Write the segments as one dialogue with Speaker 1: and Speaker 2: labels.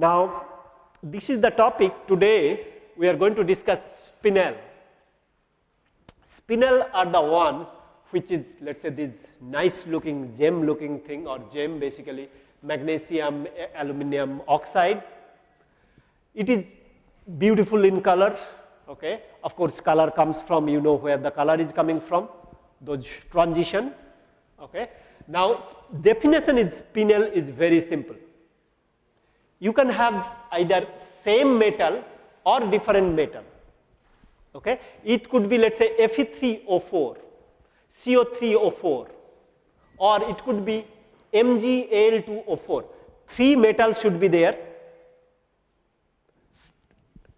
Speaker 1: Now, this is the topic today we are going to discuss spinel. Spinel are the ones which is let us say this nice looking gem looking thing or gem basically magnesium aluminum oxide. It is beautiful in color okay. Of course, color comes from you know where the color is coming from those transition okay. Now, definition is spinel is very simple you can have either same metal or different metal. Okay. It could be let us say Fe3O4, CO3O4 or it could be MgAl2O4. Three metals should be there,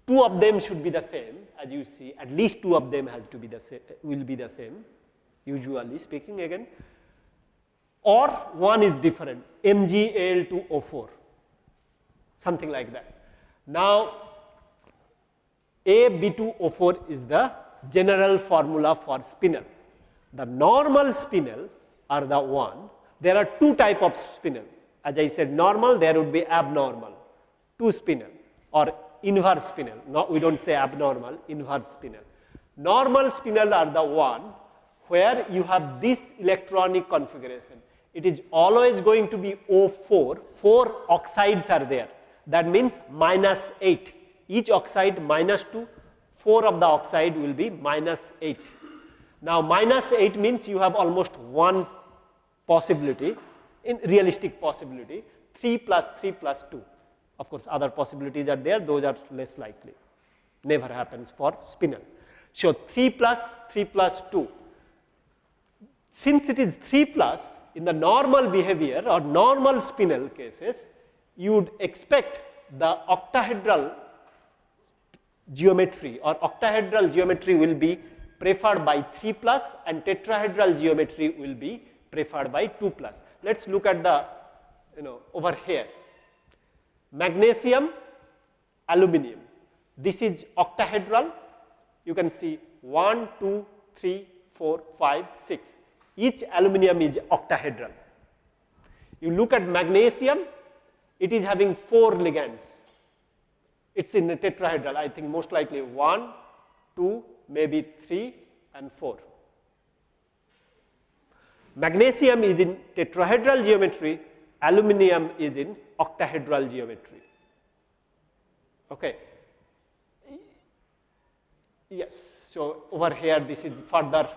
Speaker 1: two of them should be the same as you see at least two of them has to be the same will be the same usually speaking again or one is different MgAl2O4 something like that. Now, AB2O4 is the general formula for spinel. The normal spinel are the one, there are two type of spinel. As I said normal, there would be abnormal, two spinel or inverse spinel. No, we do not say abnormal, inverse spinel. Normal spinel are the one where you have this electronic configuration. It is always going to be O4, 4 oxides are there that means minus 8 each oxide minus 2 4 of the oxide will be minus 8. Now minus 8 means you have almost one possibility in realistic possibility 3 plus 3 plus 2 of course other possibilities are there those are less likely. Never happens for spinel. So 3 plus 3 plus 2 since it is 3 plus in the normal behavior or normal spinel cases you would expect the octahedral geometry or octahedral geometry will be preferred by 3 plus and tetrahedral geometry will be preferred by 2 plus. Let us look at the you know over here magnesium aluminum this is octahedral you can see 1 2 3 4 5 6 each aluminum is octahedral you look at magnesium it is having 4 ligands. It is in a tetrahedral, I think most likely 1, 2, maybe 3 and 4. Magnesium is in tetrahedral geometry, aluminum is in octahedral geometry. Okay. Yes, so over here this is further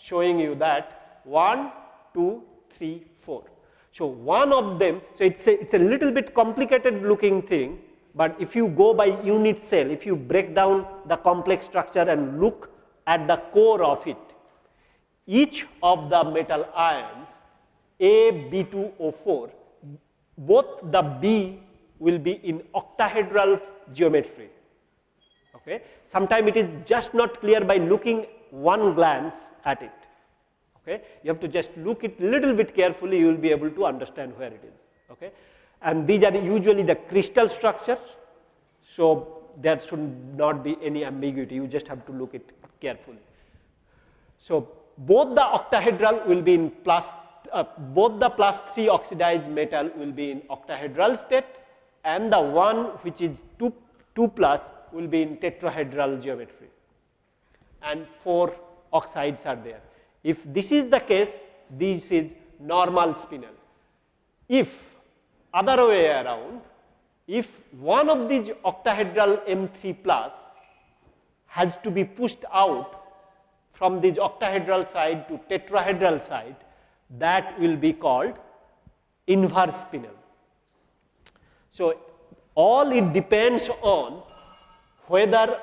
Speaker 1: showing you that 1, 2, 3, 4. So one of them, so it's a, it's a little bit complicated looking thing, but if you go by unit cell, if you break down the complex structure and look at the core of it, each of the metal ions A, B2O4, both the B will be in octahedral geometry. Okay. Sometimes it is just not clear by looking one glance at it okay. You have to just look it little bit carefully, you will be able to understand where it is, okay. And these are usually the crystal structures, so there should not be any ambiguity, you just have to look it carefully. So both the octahedral will be in plus, uh, both the plus 3 oxidized metal will be in octahedral state and the one which is 2, 2 plus will be in tetrahedral geometry and 4 oxides are there. If this is the case, this is normal spinel. If other way around, if one of these octahedral M3 plus has to be pushed out from this octahedral side to tetrahedral side, that will be called inverse spinel. So, all it depends on whether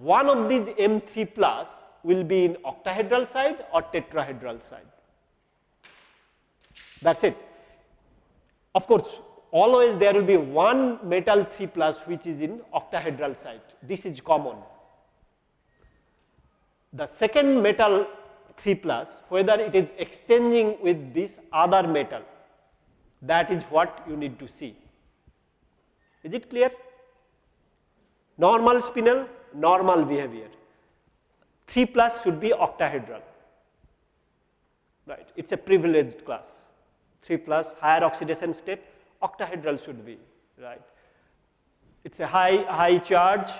Speaker 1: one of these M3 plus will be in octahedral side or tetrahedral side. That is it. Of course, always there will be one metal 3 plus which is in octahedral side. This is common. The second metal 3 plus, whether it is exchanging with this other metal, that is what you need to see. Is it clear? Normal spinel, normal behavior. 3 plus should be octahedral, right. It is a privileged class. 3 plus higher oxidation state, octahedral should be, right. It is a high, high charge,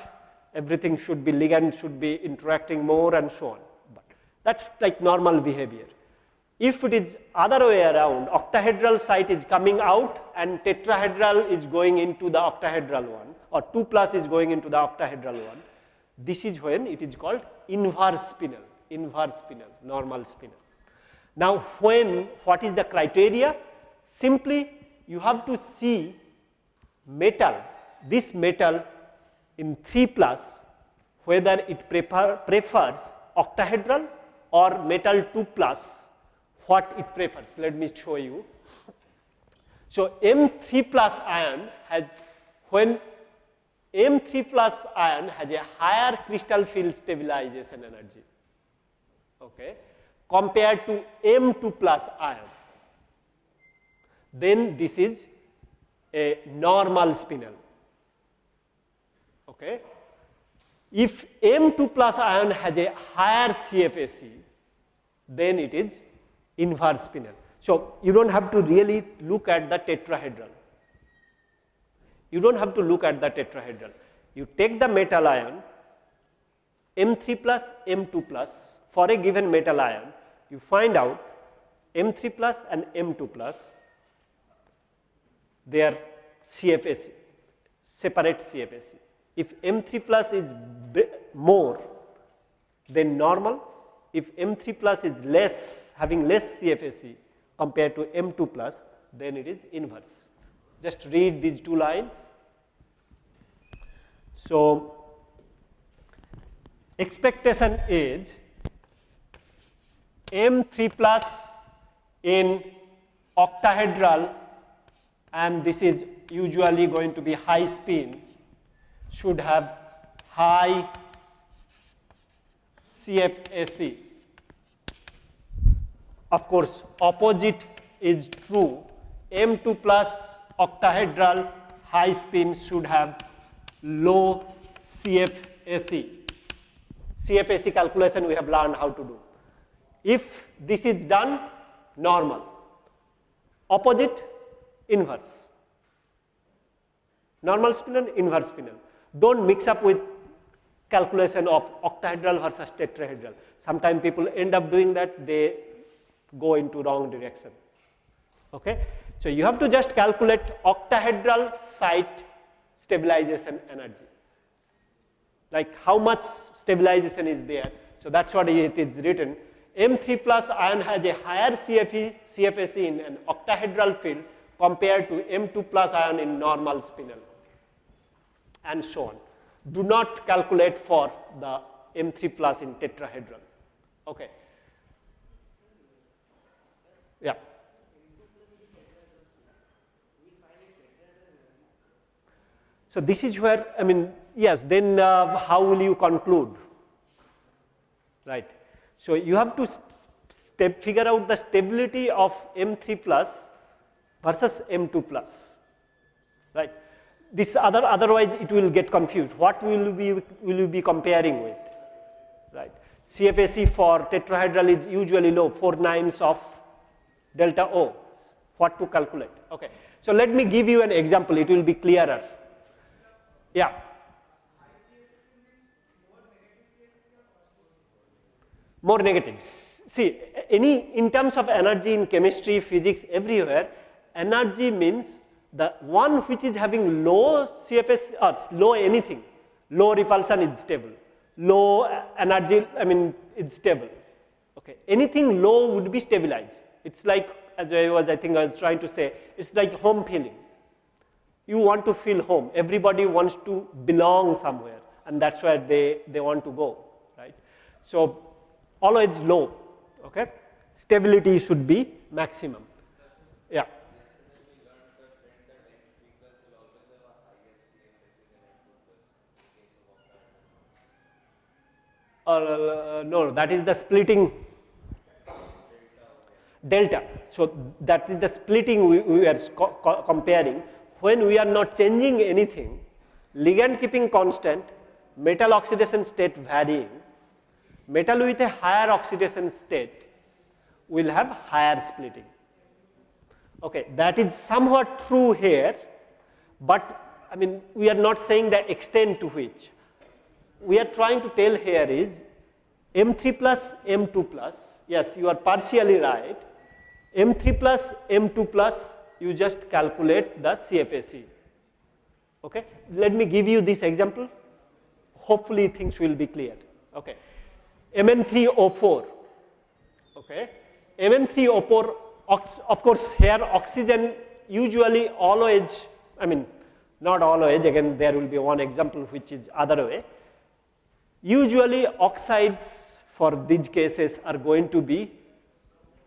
Speaker 1: everything should be ligand should be interacting more and so on. But that is like normal behavior. If it is other way around, octahedral site is coming out and tetrahedral is going into the octahedral one or 2 plus is going into the octahedral one, this is when it is called inverse spinel, inverse spinel, normal spinel. Now, when what is the criteria? Simply you have to see metal, this metal in 3 plus whether it prefer, prefers octahedral or metal 2 plus what it prefers. Let me show you. So, M3 plus ion has when M3 plus ion has a higher crystal field stabilization energy okay, compared to M2 plus ion. Then this is a normal spinel. Okay. If M2 plus ion has a higher CFSE, then it is inverse spinel. So, you do not have to really look at the tetrahedral you do not have to look at the tetrahedral. You take the metal ion M3 plus M2 plus for a given metal ion, you find out M3 plus and M2 plus their CFSE, separate CFSE. If M3 plus is more than normal, if M3 plus is less, having less CFSE compared to M2 plus, then it is inverse just read these two lines. So, expectation is M3 plus in octahedral and this is usually going to be high spin should have high CFSE. Of course, opposite is true M2 plus octahedral high spin should have low CFSE. CFSE calculation we have learned how to do. If this is done, normal. Opposite, inverse. Normal spinel, inverse spinel. Don't mix up with calculation of octahedral versus tetrahedral. Sometimes people end up doing that, they go into wrong direction. Okay? So, you have to just calculate octahedral site stabilization energy, like how much stabilization is there. So, that is what it is written M3 plus ion has a higher CFE, CFSE in an octahedral field compared to M2 plus ion in normal spinel and so on. Do not calculate for the M3 plus in tetrahedron. Okay. Yeah. So, this is where I mean yes then uh, how will you conclude right. So, you have to step figure out the stability of M3 plus versus M2 plus right. This other otherwise it will get confused what will we will you be comparing with right. CFSE for tetrahedral is usually low 4 nines of delta O what to calculate okay. So, let me give you an example it will be clearer yeah. More negatives. See, any in terms of energy in chemistry, physics, everywhere, energy means the one which is having low CFS or uh, low anything, low repulsion is stable, low uh, energy, I mean, it's stable. Okay. Anything low would be stabilized. It's like, as I was, I think I was trying to say, it's like home feeling you want to feel home. Everybody wants to belong somewhere and that's where they, they want to go, right. So, always low, okay. Stability should be maximum, yeah. Uh, no, that is the splitting delta. So, that is the splitting we, we are co comparing when we are not changing anything, ligand keeping constant, metal oxidation state varying, metal with a higher oxidation state will have higher splitting. Okay, that is somewhat true here, but I mean we are not saying the extent to which. We are trying to tell here is M3 plus M2 plus, yes you are partially right, M3 plus M2 plus you just calculate the CFSE. Okay. Let me give you this example, hopefully things will be clear. Okay. Mn3O4, okay. Mn3O4 of course here oxygen usually always, I mean not always again there will be one example which is other way. Usually oxides for these cases are going to be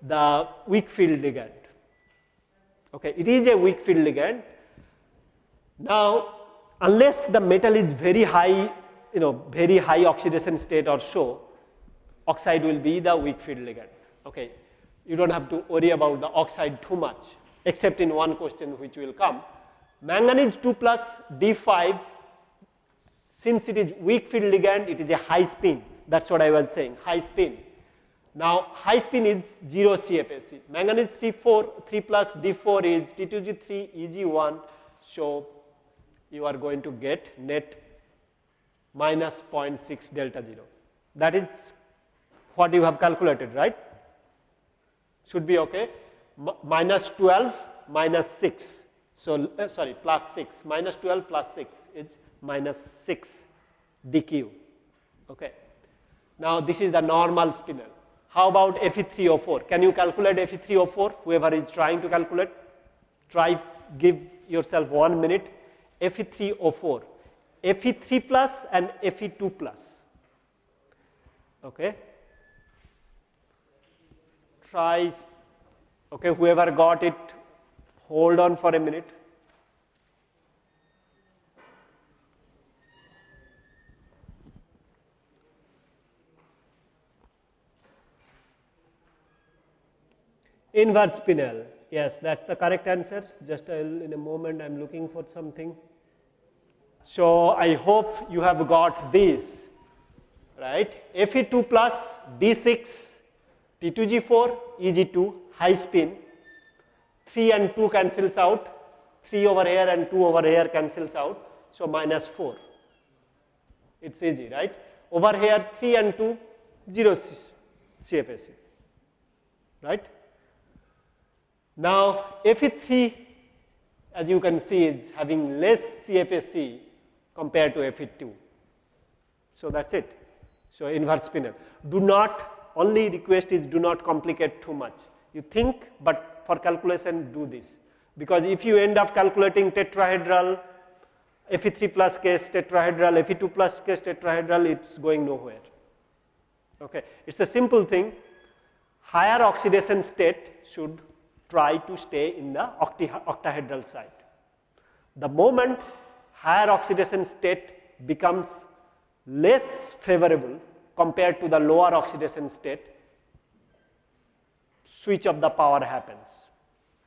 Speaker 1: the weak field ligand. Okay, it is a weak field ligand. Now, unless the metal is very high, you know, very high oxidation state or so, oxide will be the weak field ligand. Okay, you don't have to worry about the oxide too much, except in one question which will come. Manganese 2 plus D5, since it is weak field ligand, it is a high spin. That's what I was saying, high spin. Now, high spin is 0 CFSE. Manganese 3, 4, 3 plus D4 is T2G3 EG1. So, you are going to get net minus 0.6 delta 0. That is what you have calculated, right? Should be okay. M minus 12 minus 6. So, uh, sorry, plus 6. Minus 12 plus 6 is minus 6 dq. Okay. Now, this is the normal spinel. How about Fe3O4? Can you calculate Fe3O4? Whoever is trying to calculate, try give yourself one minute. Fe3O4, Fe3 plus and Fe2 plus. Okay. Try, okay, whoever got it, hold on for a minute. Invert spinel. Yes, that's the correct answer. Just in a moment, I'm looking for something. So I hope you have got this, right? Fe2 plus D6, T2G4, EG2, high spin. 3 and 2 cancels out. 3 over here and 2 over here cancels out. So minus 4. It's easy, right? Over here 3 and 2, 0 CFSE, right? Now, Fe3 as you can see is having less CFSE compared to Fe2. So, that is it. So, inverse spinel. Do not only request is do not complicate too much. You think, but for calculation do this because if you end up calculating tetrahedral Fe3 plus case tetrahedral, Fe2 plus case tetrahedral, it is going nowhere. Okay. It is a simple thing, higher oxidation state should try to stay in the octahedral site. The moment higher oxidation state becomes less favorable compared to the lower oxidation state, switch of the power happens.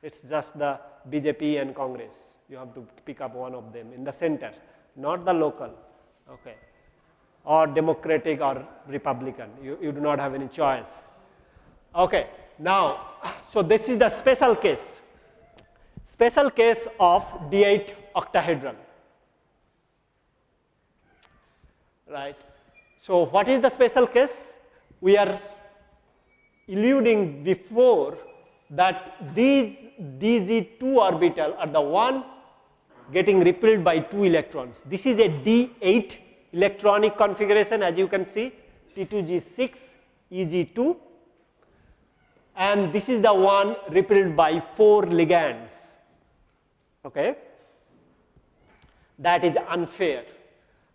Speaker 1: It is just the BJP and Congress. You have to pick up one of them in the center, not the local, okay, or Democratic or Republican. You, you do not have any choice. Okay. Now, so this is the special case, special case of D8 octahedron, right. So, what is the special case? We are alluding before that these DZ2 orbital are the one getting repelled by 2 electrons. This is a D8 electronic configuration as you can see T2G6 EG2 and this is the one repelled by 4 ligands. Okay. That is unfair.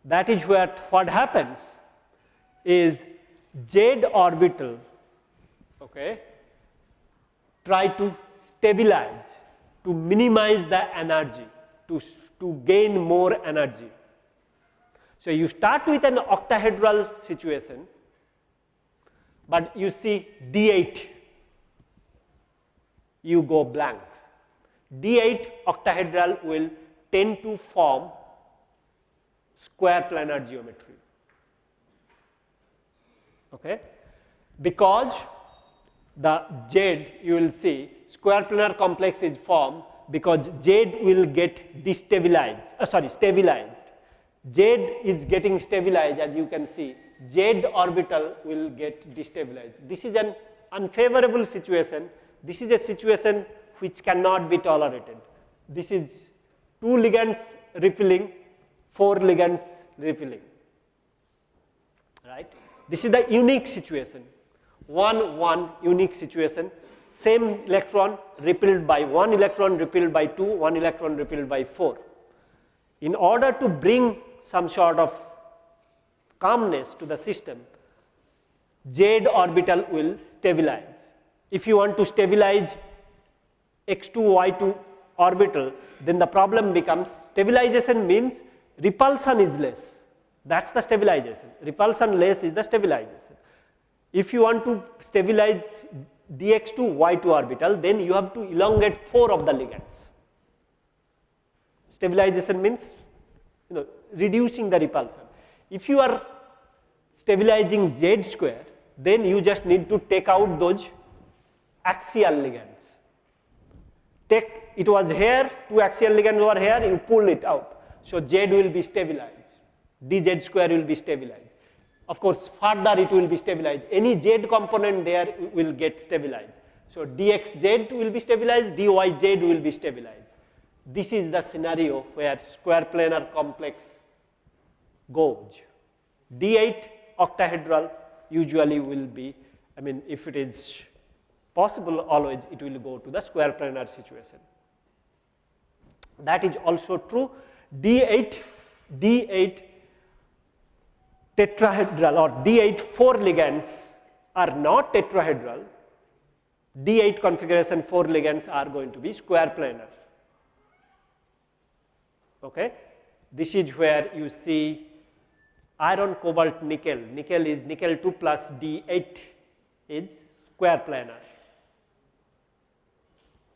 Speaker 1: That is where what happens is Z orbital okay, try to stabilize, to minimize the energy, to, to gain more energy. So, you start with an octahedral situation, but you see D8 you go blank. D8 octahedral will tend to form square planar geometry. Okay? Because the Z you will see square planar complex is formed because Z will get destabilized, uh, sorry, stabilized. Z is getting stabilized as you can see, Z orbital will get destabilized. This is an unfavorable situation. This is a situation which cannot be tolerated. This is two ligands refilling, four ligands refilling, right. This is the unique situation, one, one unique situation, same electron repelled by one electron repelled by two, one electron repelled by four. In order to bring some sort of calmness to the system, Z orbital will stabilize. If you want to stabilize x2, y2 orbital, then the problem becomes stabilization means repulsion is less. That is the stabilization. Repulsion less is the stabilization. If you want to stabilize dx2, y2 orbital, then you have to elongate 4 of the ligands. Stabilization means you know reducing the repulsion. If you are stabilizing z square, then you just need to take out those axial ligands. Take it was here, two axial ligands over here, you pull it out. So z will be stabilized, dz square will be stabilized. Of course, further it will be stabilized. Any z component there will get stabilized. So dxz will be stabilized, dyz will be stabilized. This is the scenario where square planar complex goes. D8 octahedral usually will be, I mean, if it is possible always it will go to the square planar situation. That is also true. D8, D8 tetrahedral or D8 4 ligands are not tetrahedral. D8 configuration 4 ligands are going to be square planar. Okay. This is where you see iron, cobalt, nickel. Nickel is nickel 2 plus D8 is square planar.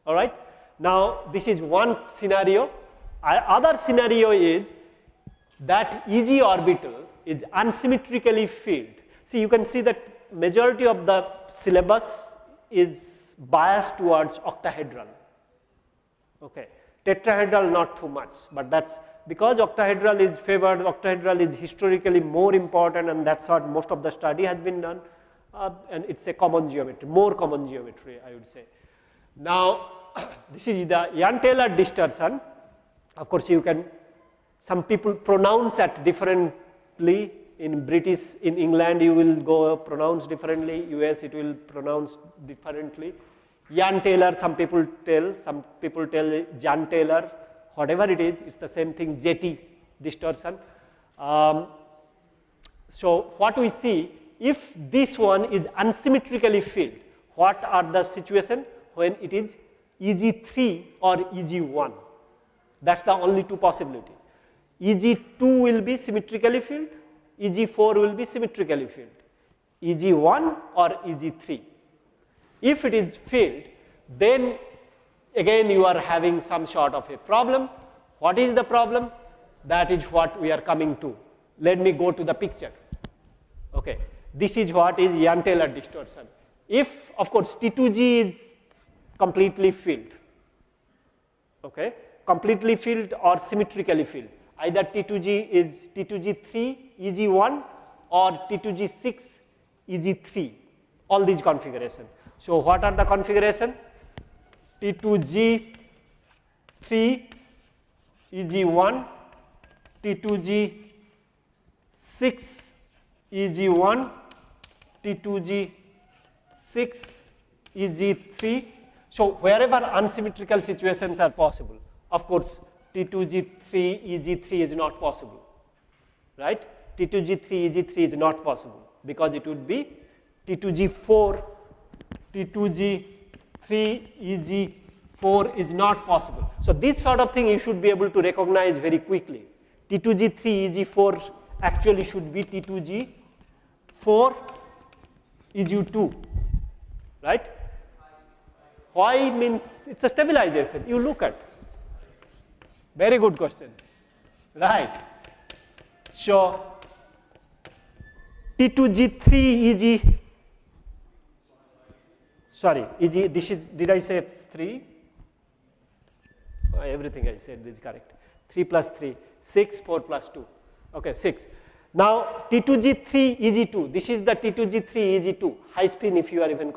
Speaker 1: All right. Now, this is one scenario. Other scenario is that EG orbital is unsymmetrically filled. See, you can see that majority of the syllabus is biased towards octahedral. Okay. Tetrahedral not too much, but that's because octahedral is favored, octahedral is historically more important and that's what most of the study has been done uh, and it's a common geometry, more common geometry I would say. Now, this is the Jahn-Teller distortion. Of course, you can, some people pronounce at differently in British, in England you will go pronounce differently, US it will pronounce differently. Jahn-Teller, some people tell, some people tell Jahn-Teller, whatever it is, it's the same thing, JT distortion. Um, so what we see, if this one is unsymmetrically filled, what are the situation when it is EG3 or EG1. That is the only two possibility. EG2 will be symmetrically filled, EG4 will be symmetrically filled, EG1 or EG3. If it is filled, then again you are having some sort of a problem. What is the problem? That is what we are coming to. Let me go to the picture. Okay. This is what is Jahn-Teller distortion. If of course T2G is completely filled, okay, completely filled or symmetrically filled. Either T2G is T2G3 EG1 or T2G6 EG3, all these configuration. So what are the configuration? T2G3 EG1, T2G6 EG1, T2G6 EG3 so, wherever unsymmetrical situations are possible, of course, T2G3, EG3 is not possible, right? T2G3, EG3 is not possible because it would be T2G4, T2G3, EG4 is not possible. So, this sort of thing you should be able to recognize very quickly. T2G3, EG4 actually should be T2G4, EG2, right? Why means it's a stabilization. You look at. Very good question. Right. So T2G3 EG, sorry, EG, this is, did I say 3? Uh, everything I said is correct. 3 plus 3, 6, 4 plus 2. Okay, 6. Now T2G3 EG2, this is the T2G3 EG2, high spin if you are even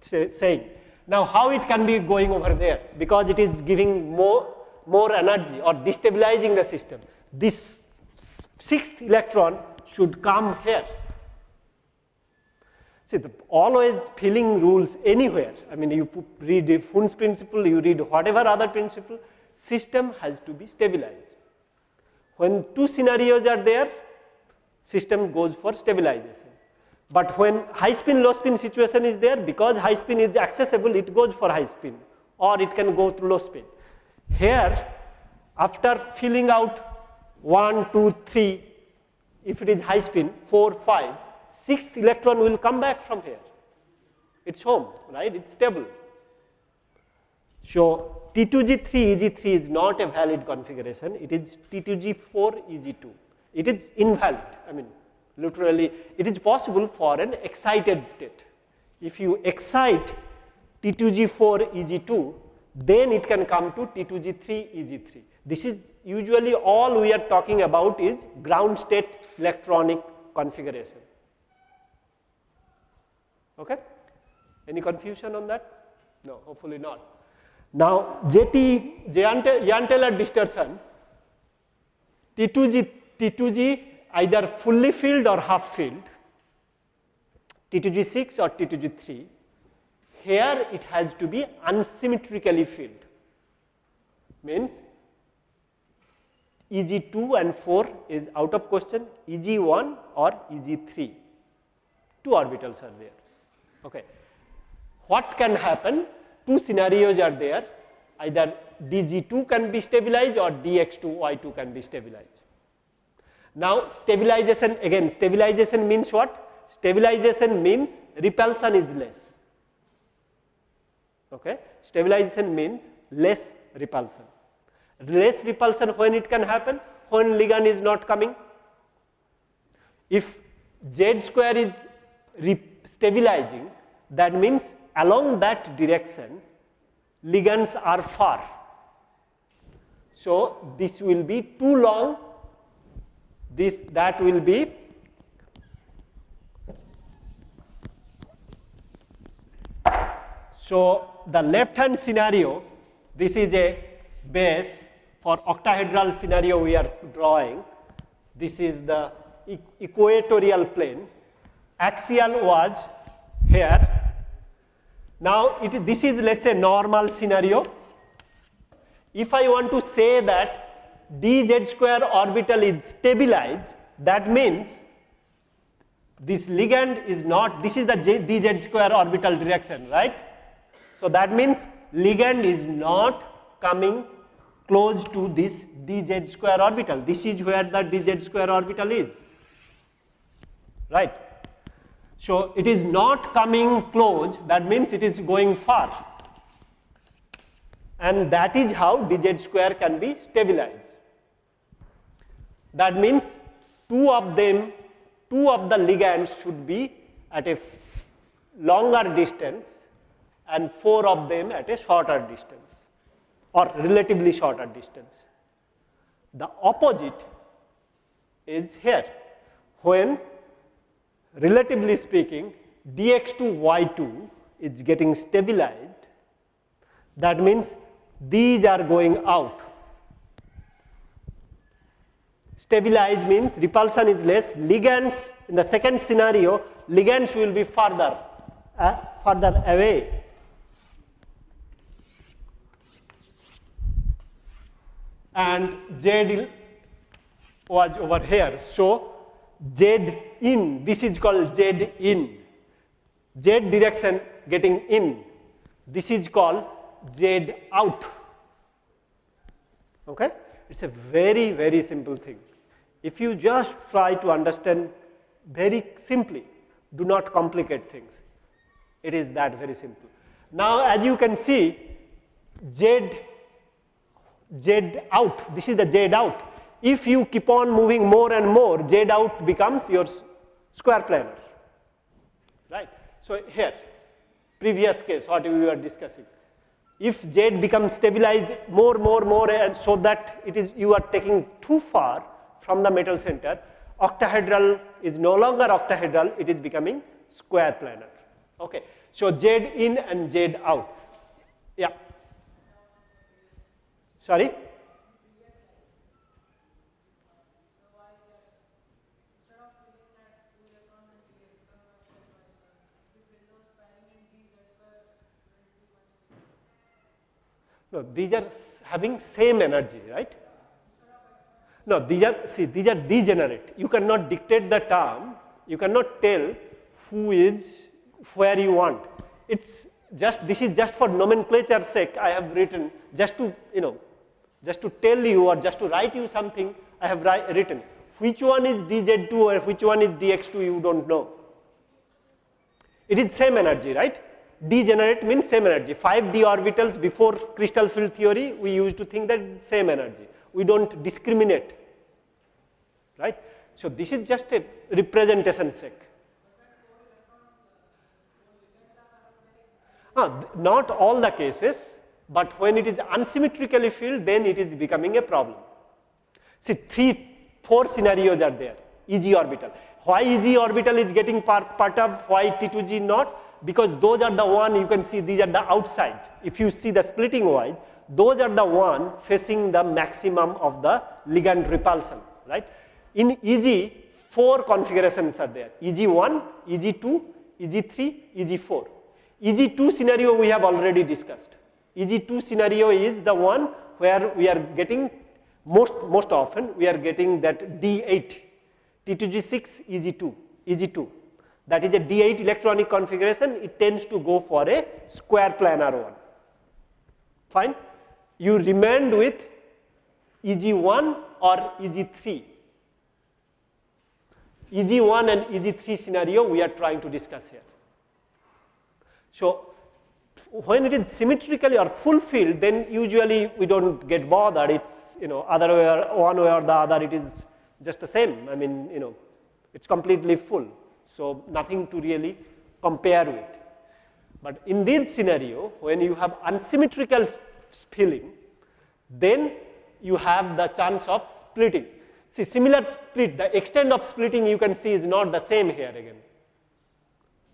Speaker 1: say, saying. Now how it can be going over there? Because it is giving more, more energy or destabilizing the system. This sixth electron should come here. See, the always filling rules anywhere. I mean, you read Hund's principle, you read whatever other principle, system has to be stabilized. When two scenarios are there, system goes for stabilization. But when high spin, low spin situation is there, because high spin is accessible, it goes for high spin or it can go through low spin. Here, after filling out 1, 2, 3, if it is high spin, 4, 5, sixth electron will come back from here. It's home, right? It's stable. So T2G3 EG3 is not a valid configuration. It is T2G4 EG2. It is invalid. I mean, literally, it is possible for an excited state. If you excite T2G4 EG2, then it can come to T2G3 EG3. This is usually all we are talking about is ground state electronic configuration. Okay? Any confusion on that? No, hopefully not. Now, JT, Jahn-Teller distortion, T2G, T2G either fully filled or half filled, T2G6 or T2G3, here it has to be unsymmetrically filled, means EG2 and 4 is out of question, EG1 or EG3, two orbitals are there. Okay. What can happen? Two scenarios are there, either DZ2 can be stabilized or DX2, Y2 can be stabilized. Now stabilization, again stabilization means what? Stabilization means repulsion is less. Okay. Stabilization means less repulsion. Less repulsion when it can happen? When ligand is not coming. If Z square is stabilizing, that means along that direction ligands are far. So, this will be too long, this that will be So, the left hand scenario, this is a base for octahedral scenario we are drawing. This is the equatorial plane axial was here. Now, it, this is let us say normal scenario. If I want to say that dz square orbital is stabilized, that means this ligand is not, this is the dz square orbital direction, right? So, that means ligand is not coming close to this dz square orbital. This is where the dz square orbital is, right? So it is not coming close, that means it is going far. And that is how dz square can be stabilized. That means two of them, two of the ligands should be at a longer distance and four of them at a shorter distance or relatively shorter distance. The opposite is here when relatively speaking dx2 y2 is getting stabilized that means these are going out stabilized means repulsion is less. Ligands in the second scenario ligands will be further uh, further away. And z was over here. So Z in, this is called Z in, Z direction getting in, this is called Z out. Okay? It's a very, very simple thing. If you just try to understand very simply, do not complicate things. It is that very simple. Now as you can see, Z, Z out, this is the Z out. If you keep on moving more and more, Z out becomes your square planar, right. So here, previous case what we were discussing. If Z becomes stabilized more, more, more and so that it is you are taking too far from the metal center, octahedral is no longer octahedral, it is becoming square planar. Okay. So Z in and Z out. Yeah. Sorry? No, these are having same energy, right? No, these are, see, these are degenerate. You cannot dictate the term, you cannot tell who is where you want. It's just, this is just for nomenclature sake, I have written just to, you know, just to tell you or just to write you something, I have written. Which one is dz2 or which one is dx2, you don't know. It is same energy, right? Degenerate means same energy. 5d orbitals before crystal field theory, we used to think that same energy. We don't discriminate, right? So this is just a representation sake. Ah, not all the cases, but when it is unsymmetrically filled, then it is becoming a problem. See, three, four scenarios are there, EG orbital. Why EG orbital is getting part, part why T2G not? Because those are the one you can see these are the outside. If you see the splitting wise, those are the one facing the maximum of the ligand repulsion, right. In EG, four configurations are there, EG1, EG2, EG3, EG4. EG2 scenario we have already discussed. EG2 scenario is the one where we are getting most, most often we are getting that D8, T2G6, EG2, EG2 that is a D8 electronic configuration, it tends to go for a square planar one. Fine. You remained with EG1 or EG3. EG1 and EG3 scenario we are trying to discuss here. So, when it is symmetrically or fulfilled, then usually we don't get bothered. It's you know other way or one way or the other. It is just the same. I mean you know it's completely full. So, nothing to really compare with. But in this scenario, when you have unsymmetrical spilling, then you have the chance of splitting. See, similar split, the extent of splitting you can see is not the same here again.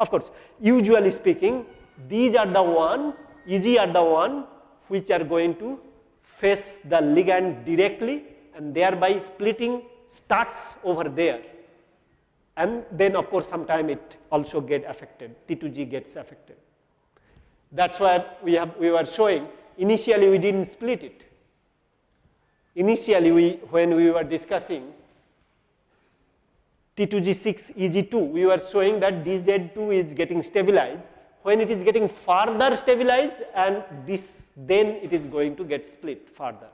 Speaker 1: Of course, usually speaking, these are the one, EG are the one which are going to face the ligand directly and thereby splitting starts over there and then of course sometime it also get affected, T2G gets affected. That is where we, have, we were showing initially we did not split it. Initially we, when we were discussing T2G6 EG2, we were showing that DZ2 is getting stabilized. When it is getting further stabilized and this, then it is going to get split further.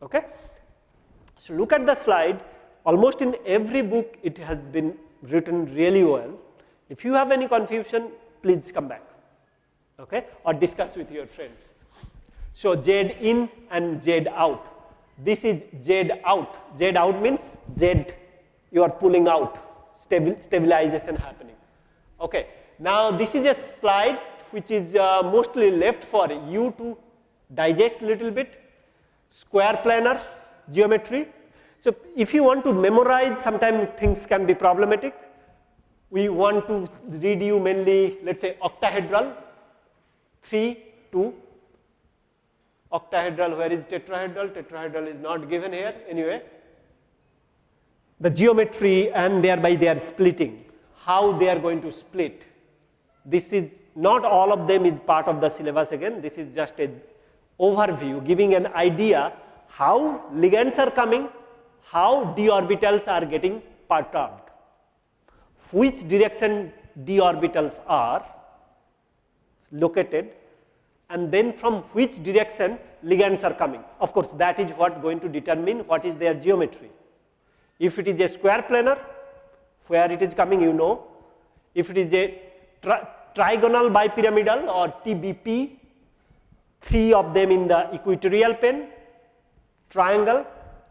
Speaker 1: Okay? So look at the slide almost in every book it has been written really well. If you have any confusion, please come back okay, or discuss with your friends. So, Z in and Z out. This is Z out. Z out means Z you are pulling out, stabil stabilization happening. Okay. Now, this is a slide which is uh, mostly left for you to digest a little bit, square planar geometry so, if you want to memorize sometimes things can be problematic. We want to read you mainly let us say octahedral. 3 2 octahedral where is tetrahedral? Tetrahedral is not given here anyway. The geometry and thereby they are splitting. How they are going to split? This is not all of them is part of the syllabus again. This is just a overview giving an idea how ligands are coming how d orbitals are getting perturbed, which direction d orbitals are located and then from which direction ligands are coming. Of course, that is what going to determine what is their geometry. If it is a square planar, where it is coming you know, if it is a trigonal bipyramidal or TBP, three of them in the equatorial plane, triangle,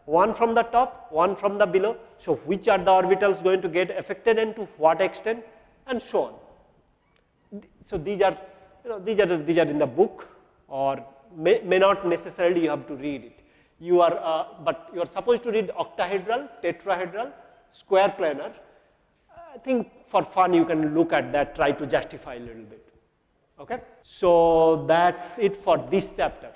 Speaker 1: one from the top, one from the below. So, which are the orbitals going to get affected and to what extent and so on. So, these are you know these are these are in the book or may, may not necessarily you have to read it. You are uh, but you are supposed to read octahedral, tetrahedral, square planar. I think for fun you can look at that, try to justify a little bit. Okay? So, that is it for this chapter.